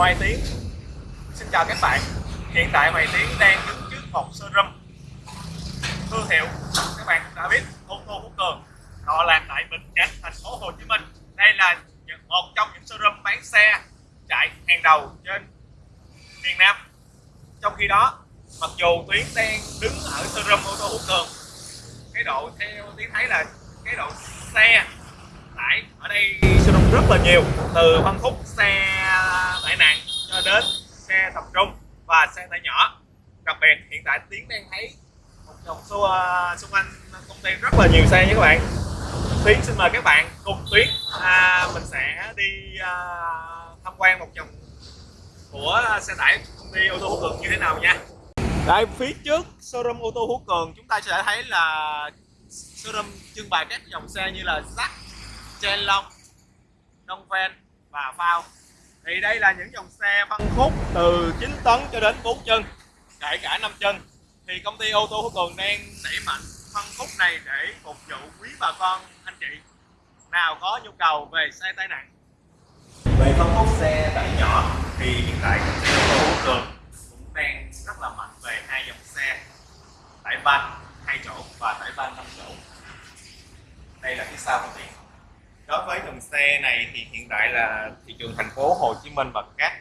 Hoài Tiến. Xin chào các bạn. Hiện tại Hoài Tiến đang đứng trước một showroom thương hiệu các bạn đã biết ô tô Phú Cường, họ lạc tại Bình Chánh, thành phố Hồ Chí Minh. Đây là một trong những showroom bán xe chạy hàng đầu trên miền Nam. Trong khi đó, mặc dù Tuyến đang đứng ở showroom ô tô Phú Cường, cái độ theo Tuyến thấy là cái độ xe tải ở đây showroom rất là nhiều. Từ phân khúc xe đến xe tập trung và xe tải nhỏ. Đặc biệt hiện tại Tiến đang thấy một dòng xung, ờ, xung quanh công ty rất là nhiều xe nha các bạn. Tiến xin mời các bạn cùng Tuyến à, mình sẽ đi à, tham quan một vòng của xe tải công ty ô tô hữu Cường như thế nào nha. Đây phía trước showroom ô tô Hữu Cường chúng ta sẽ thấy là showroom trưng bày các dòng xe như là Zack, Chen Long, Dongfeng và Phao thì đây là những dòng xe phân khúc từ 9 tấn cho đến 4 chân, kể cả 5 chân. Thì công ty ô tô Phú Cường đang đẩy mạnh phân khúc này để phục vụ quý bà con, anh chị. Nào có nhu cầu về xe tai nạn. về phân khúc xe tải nhỏ, thì hiện tại công ty ô tô Phú Cường cũng đang rất là mạnh về hai dòng xe, tải van hai chỗ và tải van 5 chỗ. Đây là phía sau công ty đối với dòng xe này thì hiện tại là thị trường thành phố Hồ Chí Minh và các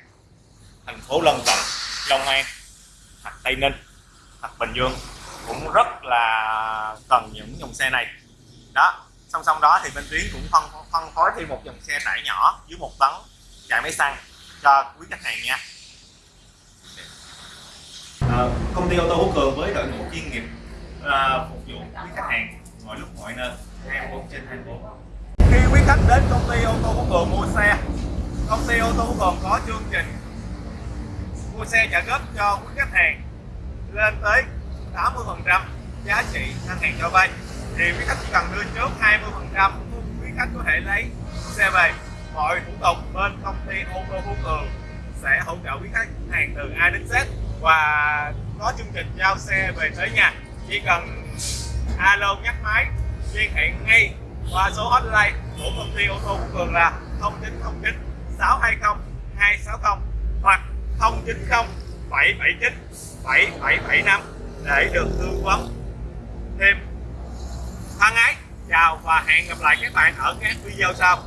thành phố lân cận Long An hoặc Tây Ninh hoặc Bình Dương cũng rất là cần những dòng xe này. Đó song song đó thì bên tuyến cũng phân phân phối thêm một dòng xe tải nhỏ dưới một tấn chạy máy xăng cho quý khách hàng nha. À, công ty ô tô Hữu Cường với đội ngũ chuyên nghiệp à, phục vụ quý khách hàng mọi lúc mọi nơi 24 trên 24 khách đến công ty ô tô Phú Cường mua xe. Công ty ô tô Phú Cường có chương trình mua xe trả góp cho quý khách hàng lên tới 80 phần trăm giá trị ngân hàng cho vay. Thì quý khách chỉ cần đưa trước 20 phần trăm, quý khách có thể lấy xe về. Mọi thủ tục bên công ty ô tô Phú Cường sẽ hỗ trợ quý khách hàng từ A đến Z và có chương trình giao xe về tới nhà. Chỉ cần alo nhắc máy, liên hệ ngay qua số hotline của công ty ô tô Phú Cường là 0909 620 260 hoặc 090 779 7775 để được tư vấn thêm. Thân ái, chào và hẹn gặp lại các bạn ở các video sau.